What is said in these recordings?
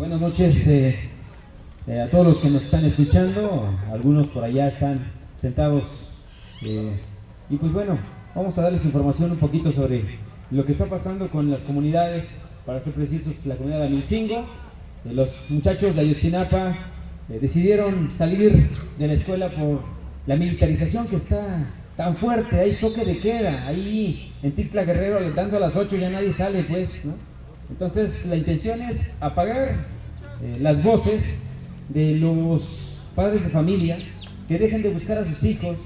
buenas noches eh, eh, a todos los que nos están escuchando. Algunos por allá están sentados. eh, y pues bueno, vamos a darles información un poquito sobre lo que está pasando con las comunidades, para ser precisos, la comunidad de Amilcingo. Los muchachos de Ayotzinapa decidieron salir de la escuela por la militarización que está tan fuerte, hay toque de queda, ahí en Tixla Guerrero dando a las 8 ya nadie sale pues, ¿no? Entonces la intención es apagar eh, las voces de los padres de familia que dejen de buscar a sus hijos,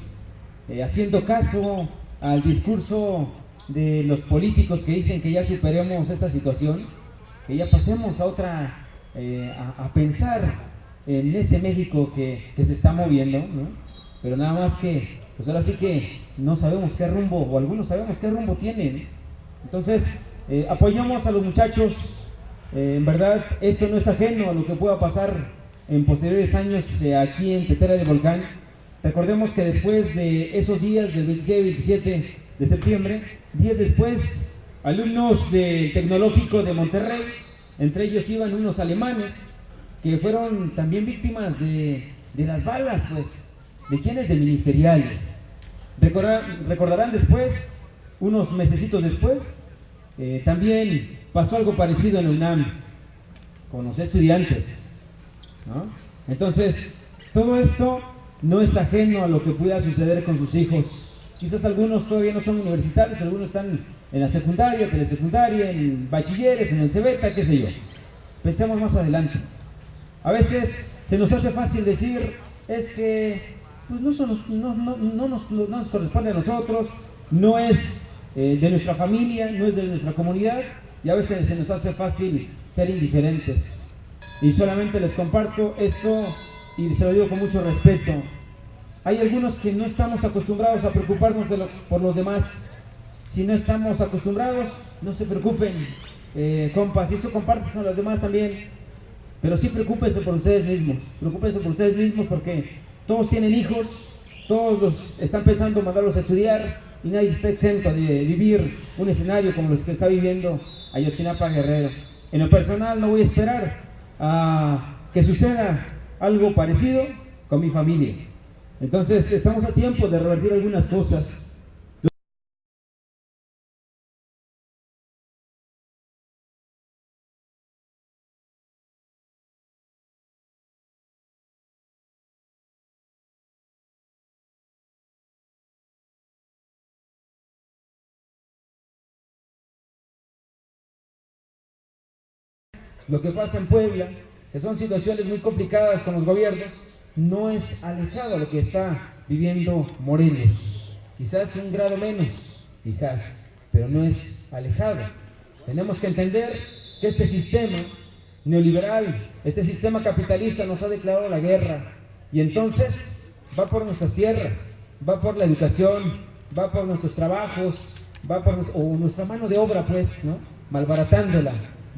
eh, haciendo caso al discurso de los políticos que dicen que ya superemos esta situación, que ya pasemos a otra, eh, a, pensar en ese México que, que se está moviendo, ¿no? Pero nada más que, pues ahora sí que no sabemos qué rumbo, o algunos sabemos qué rumbo tienen. Entonces, eh, apoyamos a los muchachos. eh, en verdad, esto no es ajeno a lo que pueda pasar en posteriores años eh, aquí en Tetera de Volcán. Recordemos que después de esos días, del 26 y 27 de septiembre, días después, alumnos del Tecnológico de Monterrey, entre ellos iban unos alemanes, que fueron también víctimas de, de las balas, pues, de quienes de ministeriales. Recordar- recordarán después, unos mesecitos después, eh, también pasó algo parecido en UNAM con los estudiantes. Entonces, todo esto no es ajeno a lo que pueda suceder con sus hijos. Quizás algunos todavía no son universitarios, algunos están en la secundaria, telesecundaria, en bachilleres, en el CEBETA, qué sé yo. Pensemos más adelante. A veces se nos hace fácil decir, es que pues no nos corresponde a nosotros, no es eh, de nuestra familia, no es de nuestra comunidad, y a veces se nos hace fácil ser indiferentes. Y solamente les comparto esto y se lo digo con mucho respeto. Hay algunos que no estamos acostumbrados a preocuparnos de lo- por los demás. Si no estamos acostumbrados, no se preocupen, eh, compas, y eso compartes a los demás también. Pero sí preocúpense por ustedes mismos, preocúpense por ustedes mismos porque todos tienen hijos, todos los están pensando mandarlos a estudiar y nadie está exento de vivir un escenario como los que está viviendo Ayotzinapa Guerrero. En lo personal no voy a esperar a que suceda algo parecido con mi familia. Entonces estamos a tiempo de revertir algunas cosas. Lo que pasa en Puebla, que son situaciones muy complicadas con los gobiernos, no es alejado a lo que está viviendo Morelos. Quizás un grado menos, quizás, pero no es alejado. Tenemos que entender que este sistema neoliberal, este sistema capitalista nos ha declarado la guerra y entonces va por nuestras tierras, va por la educación, va por nuestros trabajos, va por o nuestra mano de obra, pues, ¿no? Malbaratándola,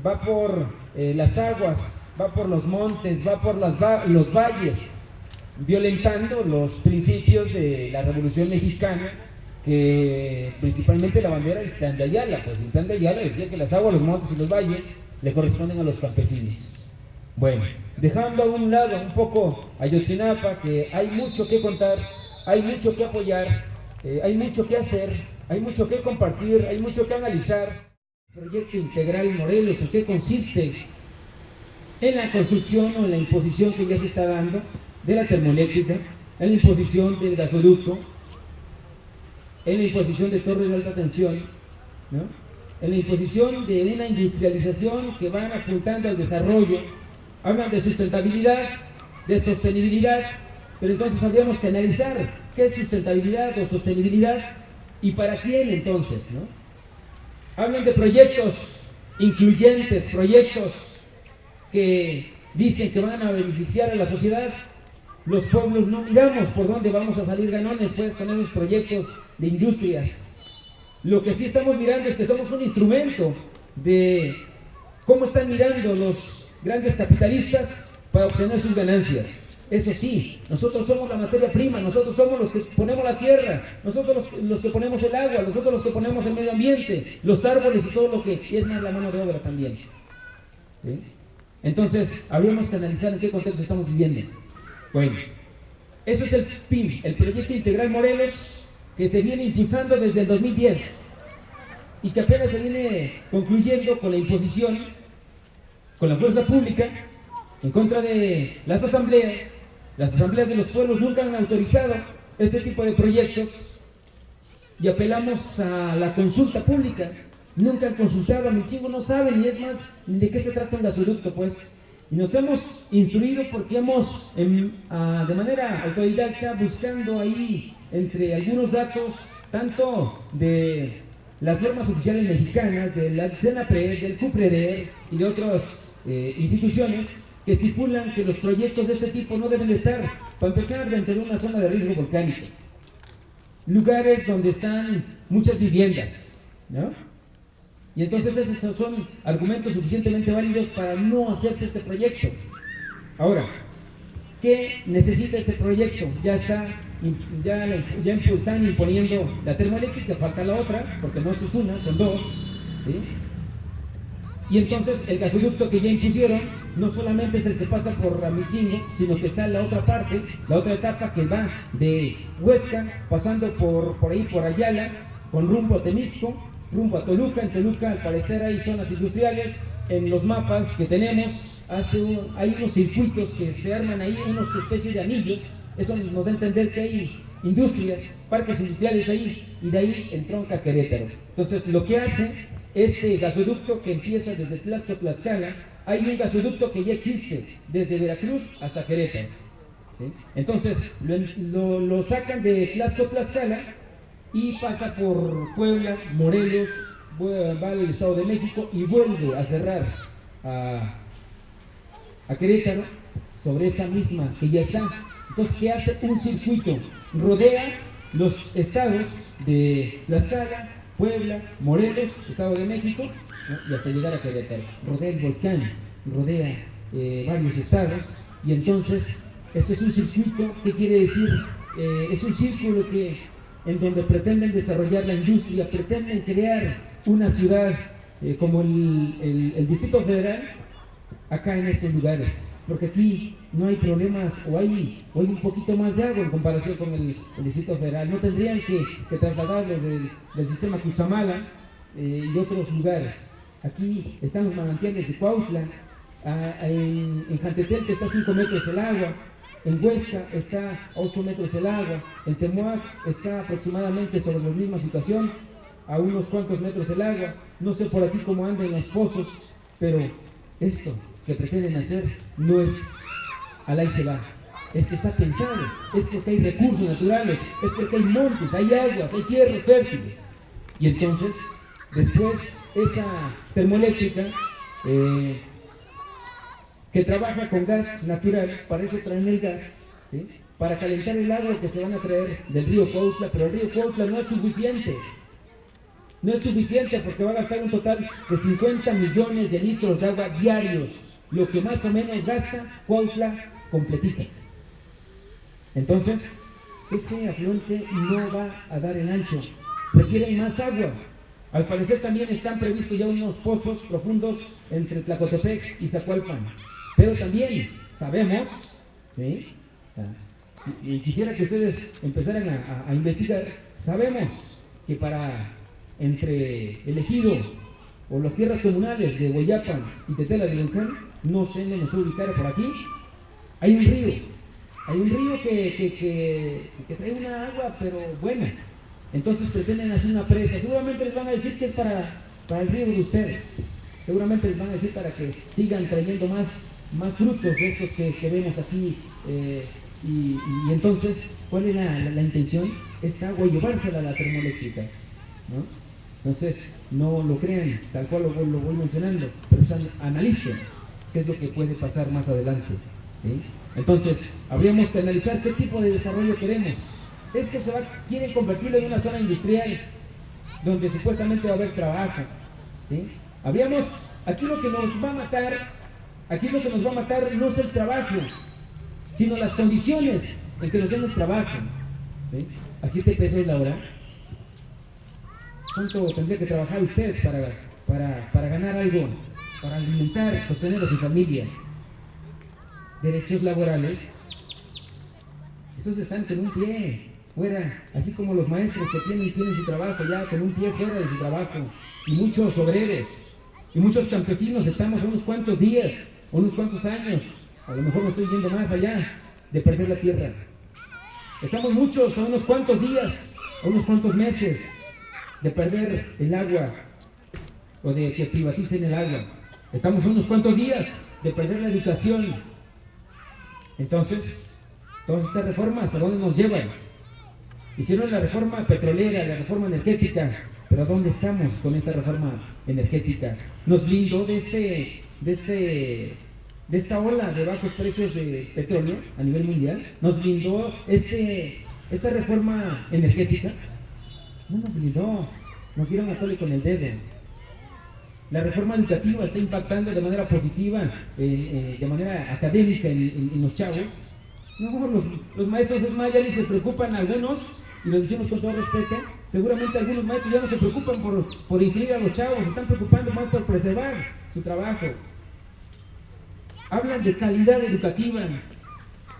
va por eh, las aguas, va por los montes, va por las va- los valles, violentando los principios de la Revolución Mexicana, que principalmente la bandera de Ayala, pues el Plan de Ayala decía que las aguas, los montes y los valles le corresponden a los campesinos. Bueno, dejando a un lado un poco Ayotzinapa, que hay mucho que contar, hay mucho que apoyar, eh, hay mucho que hacer, hay mucho que compartir, hay mucho que analizar. Proyecto Integral Morelos, ¿en qué consiste? En la construcción o en la imposición que ya se está dando de la termoeléctrica, en la imposición del gasoducto, en la imposición de torres de alta tensión, ¿no? en la imposición de una industrialización que van apuntando al desarrollo, hablan de sustentabilidad, de sostenibilidad, pero entonces habríamos que analizar qué es sustentabilidad o sostenibilidad y para quién entonces, ¿no? Hablan de proyectos incluyentes, proyectos que dicen que van a beneficiar a la sociedad. Los pueblos no miramos por dónde vamos a salir ganones pues con esos proyectos de industrias. Lo que sí estamos mirando es que somos un instrumento de cómo están mirando los grandes capitalistas para obtener sus ganancias. Eso sí, nosotros somos la materia prima, nosotros somos los que ponemos la tierra, nosotros los, que ponemos el agua, nosotros los que ponemos el medio ambiente, los árboles y todo lo que es más la mano de obra también. Entonces, habríamos que analizar en qué contexto estamos viviendo. Bueno, eso es el PIM, el Proyecto Integral Morelos, que se viene impulsando desde el 2010 y que apenas se viene concluyendo con la imposición, con la fuerza pública, en contra de las asambleas. Las asambleas de los pueblos nunca han autorizado este tipo de proyectos y apelamos a la consulta pública. Nunca han consultado, hijos no saben ni es más de qué se trata un gasoducto, pues. Y nos hemos instruido porque hemos, de manera autodidacta, buscando ahí entre algunos datos, tanto de las normas oficiales mexicanas, de la CENAPRED, del CUPREDER y de otras eh, instituciones que estipulan que los proyectos de este tipo no deben de estar, para empezar, dentro de una zona de riesgo volcánico. Lugares donde están muchas viviendas, ¿no? Y entonces esos son argumentos suficientemente válidos para no hacerse este proyecto. Ahora, ¿qué necesita este proyecto? Ya está, ya, ya están imponiendo la termoeléctrica, falta la otra, porque no es una, son dos. ¿sí? Y entonces el gasoducto que ya impusieron no solamente que pasa por Ramichingo, sino que está en la otra parte, la otra etapa que va de Huesca, pasando por, por ahí, por Ayala, con rumbo a Temisco, rumbo a Toluca. En Toluca, al parecer, hay zonas industriales. En los mapas que tenemos, hace hay unos circuitos que se arman ahí, unas especies de anillos. Eso nos da a entender que hay industrias, parques industriales ahí, y de ahí entronca Querétaro. Entonces, lo que hace este gasoducto que empieza desde Tlaxco Tlaxcala, hay un gasoducto que ya existe desde Veracruz hasta Querétaro. Entonces, lo, lo, sacan de Tlaxco Tlaxcala y pasa por Puebla, Morelos, va al Estado de México y vuelve a cerrar a, a Querétaro sobre esa misma que ya está. Entonces, ¿qué hace? Un circuito, rodea los estados de Tlaxcala, Puebla, Morelos, Estado de México, y hasta llegar a Querétaro. Rodea el volcán, rodea eh, varios estados, y entonces, este es un circuito, ¿qué quiere decir? Eh, es un círculo que en donde pretenden desarrollar la industria, pretenden crear una ciudad eh, como el, Distrito Federal, acá en estos lugares. Porque aquí no hay problemas, o hay, hay un poquito más de agua en comparación con el, Distrito Federal. No tendrían que, trasladarlo del, sistema Cuchamala eh, y otros lugares. Aquí están los manantiales de Cuautla, en, en Jantetel que está a 5 metros el agua, en Huesca está a 8 metros el agua. En Temuac está aproximadamente sobre la misma situación, a unos cuantos metros el agua. No sé por aquí cómo andan los pozos, pero esto que pretenden hacer no es al ahí se va. Es que está pensado, es que hay recursos naturales, es que hay montes, hay aguas, hay tierras fértiles. Y entonces, después, esa termoeléctrica eh, que trabaja con gas natural, para eso traen el gas, para calentar el agua que se van a traer del río Cuautla, pero el río Cuautla no es suficiente. No es suficiente porque va a gastar un total de 50 millones de litros de agua diarios, lo que más o menos gasta Cuautla completita. Entonces, ese afluente no va a dar el ancho, requieren más agua. Al parecer también están previstos ya unos pozos profundos entre Tlacotepec y Zacualpan. Pero también sabemos, ¿sí? y, quisiera que ustedes empezaran a, investigar, sabemos que para entre el ejido o las tierras comunales de Guayapan y Tetela de Volcán, no sé, no sé ubicar por aquí, hay un río, hay un río que, que, trae una agua, pero buena. Entonces pretenden hacer una presa. Seguramente les van a decir que es para, para el río de ustedes. Seguramente les van a decir para que sigan trayendo más más frutos de estos que, vemos así. Eh, y, entonces, ¿cuál es la, intención? Esta agua llevársela a la termoeléctrica. Entonces, no lo crean, tal cual lo, voy mencionando, pero analicen qué es lo que puede pasar más adelante. Entonces, habríamos que analizar qué tipo de desarrollo queremos. Es que se va, quieren convertirlo en una zona industrial donde supuestamente va a haber trabajo. ¿sí? Habríamos, aquí lo que nos va a matar Aquí lo que nos va a matar no es el trabajo, sino las condiciones en que nos den el trabajo. Así se pesos la hora. ¿Cuánto tendría que trabajar usted para, para, ganar algo para alimentar, sostener a su familia. Derechos laborales, esos están con un pie fuera, así como los maestros que tienen, tienen su trabajo ya con un pie fuera de su trabajo, y muchos obreros, y muchos campesinos estamos unos cuantos días, unos cuantos años, a lo mejor me estoy yendo más allá, de perder la tierra. Estamos muchos a unos cuantos días, a unos cuantos meses de perder el agua o de que privaticen el agua. Estamos unos cuantos días de perder la educación. Entonces, todas estas reformas, ¿a dónde nos llevan? Hicieron la reforma petrolera, la reforma energética, pero ¿a dónde estamos con esta reforma energética? Nos blindó de este, de este, de esta ola de bajos precios de petróleo a nivel mundial. Nos blindó este, esta reforma energética. No nos blindó, nos dieron a tole con el dedo. La reforma educativa está impactando de manera positiva, eh, eh, de manera académica en, los chavos. No, los, maestros es más, ya ni se preocupan algunos, y lo decimos con todo respeto, seguramente algunos maestros ya no se preocupan por, por inscribir a los chavos, se están preocupando más por preservar su trabajo. Hablan de calidad educativa.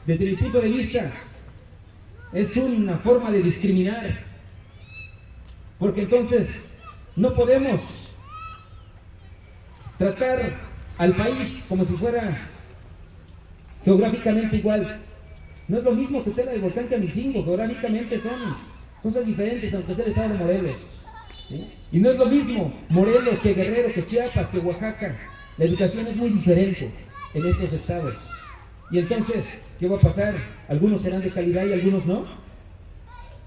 Desde mi punto de vista, es una forma de discriminar. Porque entonces no podemos tratar al país como si fuera geográficamente igual. No es lo mismo que Tela de Volcán que Amicingo, geográficamente son cosas diferentes, aunque sea el estado de Morelos. Y no es lo mismo Morelos que Guerrero, que Chiapas, que Oaxaca. La educación es muy diferente en esos estados. Y entonces, ¿qué va a pasar? Algunos serán de calidad y algunos no.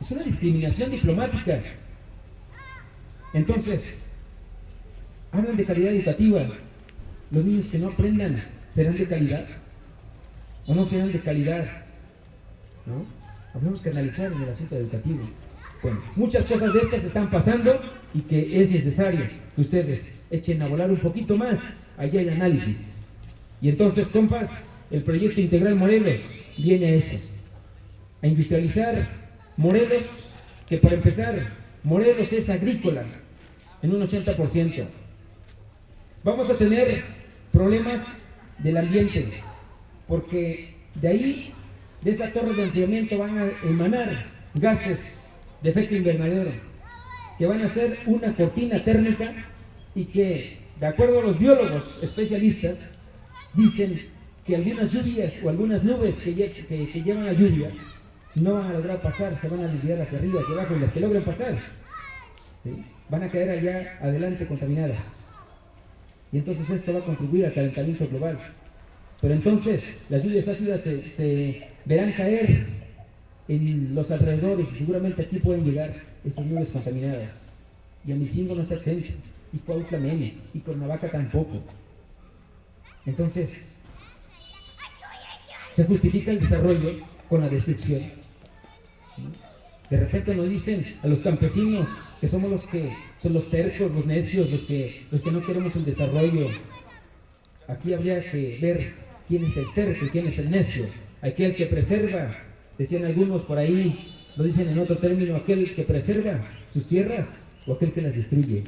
Es una discriminación diplomática. Entonces, hablan de calidad educativa. Los niños que no aprendan serán de calidad o no serán de calidad. ¿no? Habremos que analizar en el asunto educativo. Bueno, muchas cosas de estas están pasando y que es necesario que ustedes echen a volar un poquito más. Allí hay análisis. Y entonces, compas, el proyecto integral Morelos viene a eso, a industrializar Morelos, que para empezar, Morelos es agrícola en un 80%. Vamos a tener problemas del ambiente, porque de ahí de esas torres de enfriamiento van a emanar gases de efecto invernadero, que van a ser una cortina térmica y que, de acuerdo a los biólogos especialistas, dicen que algunas lluvias o algunas nubes que, llevan a lluvia no van a lograr pasar, se van a desviar hacia arriba, hacia abajo, y las que logren pasar van a caer allá adelante contaminadas. Y entonces esto va a contribuir al calentamiento global. Pero entonces las lluvias ácidas se, verán caer en los alrededores y seguramente aquí pueden llegar esas nubes contaminadas. Y Amicingo no está exento, y Cuautla menos, y Cuernavaca tampoco. Entonces, se justifica el desarrollo con la destrucción. De repente nos dicen a los campesinos que somos los que son los tercos, los necios, los que, los que no queremos el desarrollo. Aquí habría que ver quién es el terco y quién es el necio, aquel que preserva, decían algunos por ahí, lo dicen en otro término, aquel que preserva sus tierras o aquel que las destruye.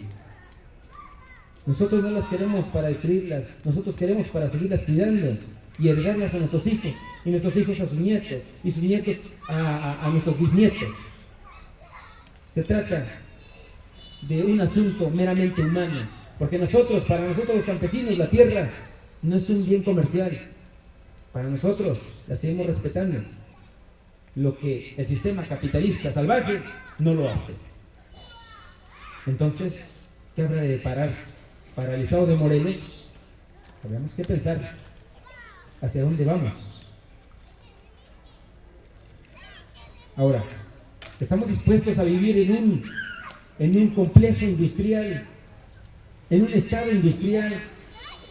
Nosotros no las queremos para destruirlas, nosotros queremos para seguirlas cuidando y heredarlas a nuestros hijos, y nuestros hijos a sus nietos, y sus nietos a, a nuestros bisnietos. Se trata de un asunto meramente humano, porque nosotros, para nosotros los campesinos, la tierra no es un bien comercial. Para nosotros la seguimos respetando. Lo que el sistema capitalista salvaje no lo hace. Entonces, ¿qué habrá de parar? Para el estado de Morelos, tenemos que pensar hacia dónde vamos. Ahora, estamos dispuestos a vivir en un, en un complejo industrial, en un estado industrial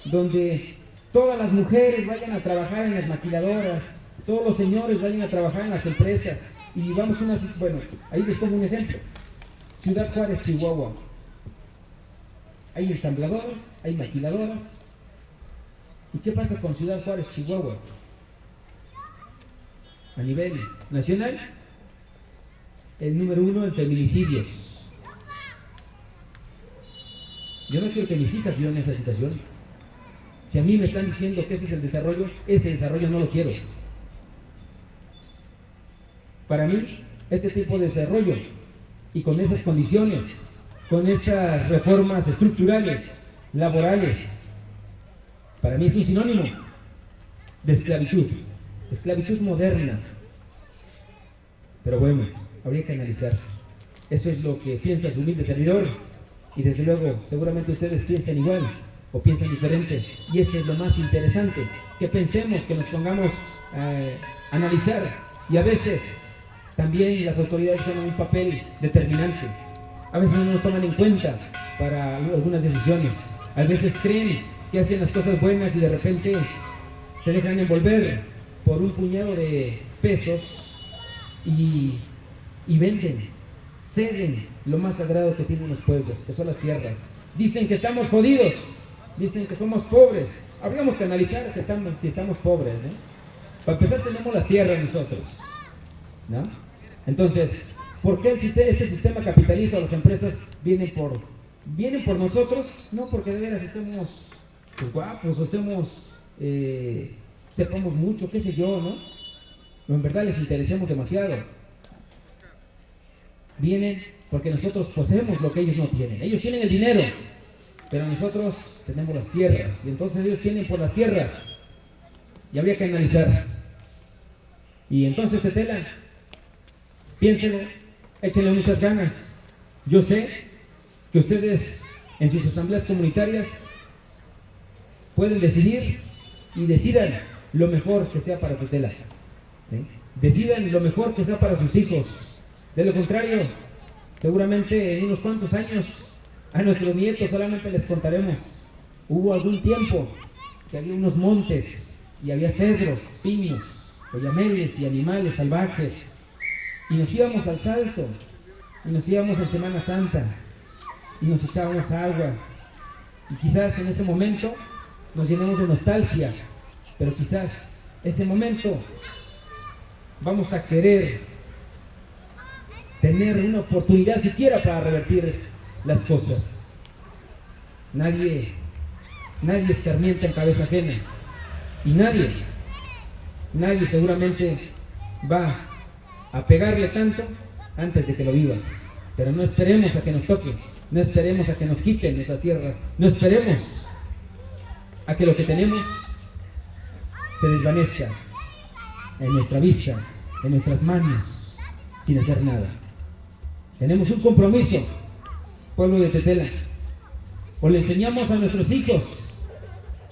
donde todas las mujeres vayan a trabajar en las maquiladoras, todos los señores vayan a trabajar en las empresas. Y vamos a una, bueno, ahí les pongo un ejemplo. Ciudad Juárez, Chihuahua. Hay ensambladoras, hay maquiladoras. ¿Y qué pasa con Ciudad Juárez, Chihuahua? A nivel nacional, el número uno en feminicidios. Yo no quiero que mis hijas vivan esa situación. Si a mí me están diciendo que ese es el desarrollo, ese desarrollo no lo quiero. Para mí, este tipo de desarrollo y con esas condiciones, con estas reformas estructurales, laborales, para mí es un sinónimo de esclavitud, esclavitud moderna. Pero bueno, habría que analizar. Eso es lo que piensa su humilde servidor y desde luego seguramente ustedes piensan igual o piensan diferente. Y eso es lo más interesante, que pensemos, que nos pongamos a analizar y a veces también las autoridades tienen un papel determinante. A veces no nos toman en cuenta para algunas decisiones. A veces creen que hacen las cosas buenas y de repente se dejan envolver por un puñado de pesos y, y venden, ceden lo más sagrado que tienen los pueblos, que son las tierras. Dicen que estamos jodidos, dicen que somos pobres. Habríamos que analizar que estamos, si estamos pobres. Para empezar tenemos las tierras nosotros. ¿no? Entonces, ¿por qué este sistema capitalista o las empresas vienen por, vienen por nosotros? No porque de veras estemos pues, guapos o estemos, eh, sepamos mucho, qué sé yo, ¿no? O en verdad les interesemos demasiado. Vienen porque nosotros poseemos lo que ellos no tienen. Ellos tienen el dinero, pero nosotros tenemos las tierras. Y entonces ellos tienen por las tierras. Y habría que analizar. Y entonces, Tetela, piénsenlo, échenle muchas ganas. Yo sé que ustedes en sus asambleas comunitarias pueden decidir y decidan lo mejor que sea para Tetela. Decidan lo mejor que sea para sus hijos. De lo contrario, seguramente en unos cuantos años a nuestros nietos solamente les contaremos. Hubo algún tiempo que había unos montes y había cedros, piños, oyameles y animales salvajes y nos íbamos al salto, y nos íbamos en Semana Santa, y nos echábamos agua. Y quizás en ese momento nos llenamos de nostalgia, pero quizás ese momento vamos a querer tener una oportunidad siquiera para revertir las cosas. Nadie, nadie escarmienta en cabeza ajena. Y nadie, nadie seguramente va a pegarle tanto antes de que lo viva. Pero no esperemos a que nos toque, no esperemos a que nos quiten esas tierras, no esperemos a que lo que tenemos se desvanezca en nuestra vista, en nuestras manos, sin hacer nada. Tenemos un compromiso, pueblo de Tetela. O le enseñamos a nuestros hijos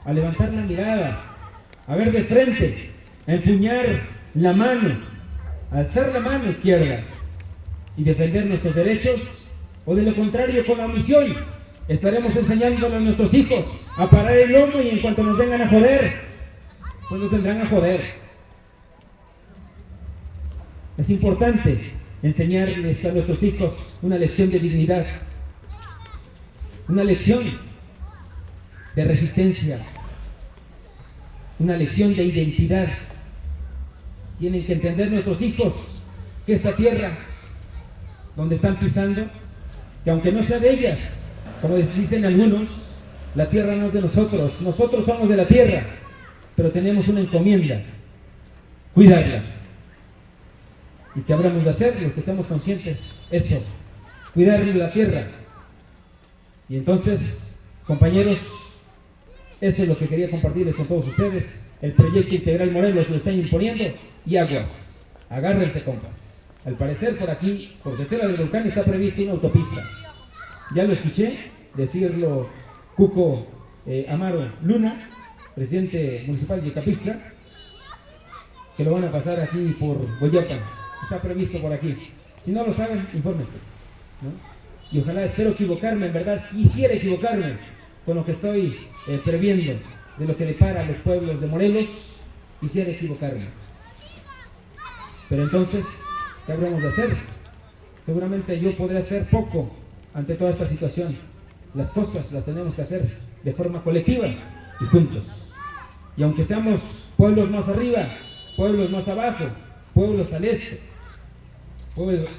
a levantar la mirada, a ver de frente, a empuñar la mano alzar la mano izquierda y defender nuestros derechos, o de lo contrario, con la omisión, estaremos enseñándole a nuestros hijos a parar el lomo y en cuanto nos vengan a joder, pues nos vendrán a joder. Es importante enseñarles a nuestros hijos una lección de dignidad, una lección de resistencia, una lección de identidad. Tienen que entender nuestros hijos que esta tierra donde están pisando, que aunque no sea de ellas, como dicen algunos, la tierra no es de nosotros, nosotros somos de la tierra, pero tenemos una encomienda, cuidarla. ¿Y qué habremos de hacer? Los que estamos conscientes, eso, cuidar la tierra. Y entonces, compañeros, eso es lo que quería compartirles con todos ustedes. El proyecto integral Morelos lo están imponiendo y aguas. Agárrense, compas. Al parecer, por aquí, por Tetela del Volcán, está prevista una autopista. Ya lo escuché decirlo Cuco eh, Amaro Luna, presidente municipal de Capistla, que lo van a pasar aquí por Boyapan. Está previsto por aquí. Si no lo saben, infórmense. Y ojalá, espero equivocarme, en verdad, quisiera equivocarme con lo que estoy eh, previendo de lo que depara a los pueblos de Morelos, quisiera equivocarme. Pero entonces, ¿qué habremos de hacer? Seguramente yo podré hacer poco ante toda esta situación. Las cosas las tenemos que hacer de forma colectiva y juntos. Y aunque seamos pueblos más arriba, pueblos más abajo, pueblos al este,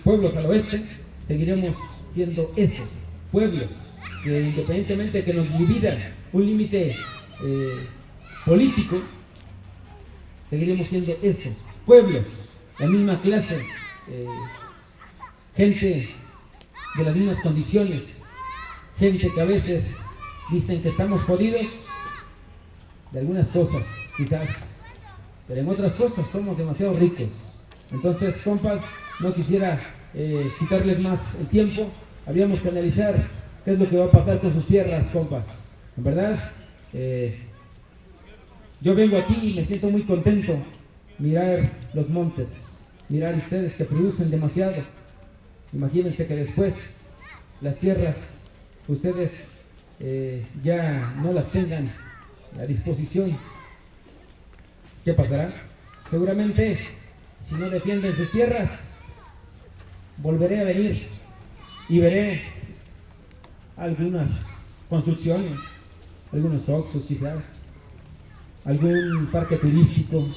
pueblos, al oeste, seguiremos siendo esos pueblos que independientemente de que nos dividan un límite eh, político, seguiremos siendo eso, pueblos, la misma clase, eh, gente de las mismas condiciones, gente que a veces dicen que estamos jodidos de algunas cosas, quizás, pero en otras cosas somos demasiado ricos. Entonces, compas, no quisiera eh, quitarles más el tiempo, habríamos que analizar qué es lo que va a pasar con sus tierras, compas. En verdad, eh, yo vengo aquí y me siento muy contento mirar los montes, mirar ustedes que producen demasiado. Imagínense que después las tierras ustedes eh, ya no las tengan a disposición. ¿Qué pasará? Seguramente, si no defienden sus tierras, volveré a venir y veré algunas construcciones, algunos oxos quizás, algún parque turístico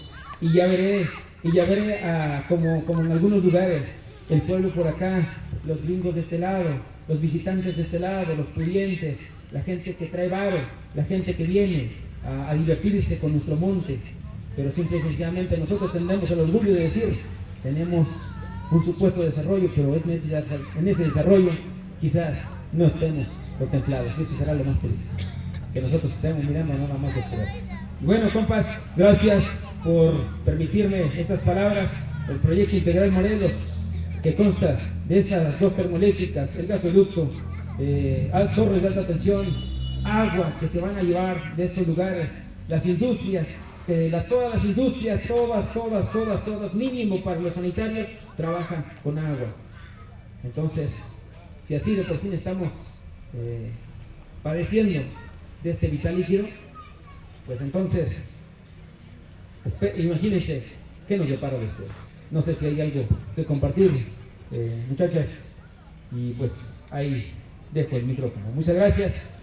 y ya veré, y ya veré como, como en algunos lugares, el pueblo por acá, los gringos de este lado, los visitantes de este lado, los pudientes, la gente que trae varo, la gente que viene a, divertirse con nuestro monte. Pero simple y sencillamente nosotros tendremos el orgullo de decir, tenemos un supuesto desarrollo, pero es en ese desarrollo quizás no estemos contemplados. Eso será lo más triste, que nosotros estemos mirando nada más de fuera. Bueno, compas, gracias por permitirme estas palabras. El proyecto integral Morelos, que consta de esas dos termoeléctricas, el gasoducto, eh, torres de alta tensión, agua que se van a llevar de esos lugares, las industrias, que todas las industrias, todas, todas, todas, todas, mínimo para los sanitarios, trabajan con agua. Entonces, si así de por sí estamos eh, padeciendo de este vital líquido, pues entonces, imagínense qué nos depara después. No sé si hay algo que compartir, eh, muchachas, y pues ahí dejo el micrófono. Muchas gracias.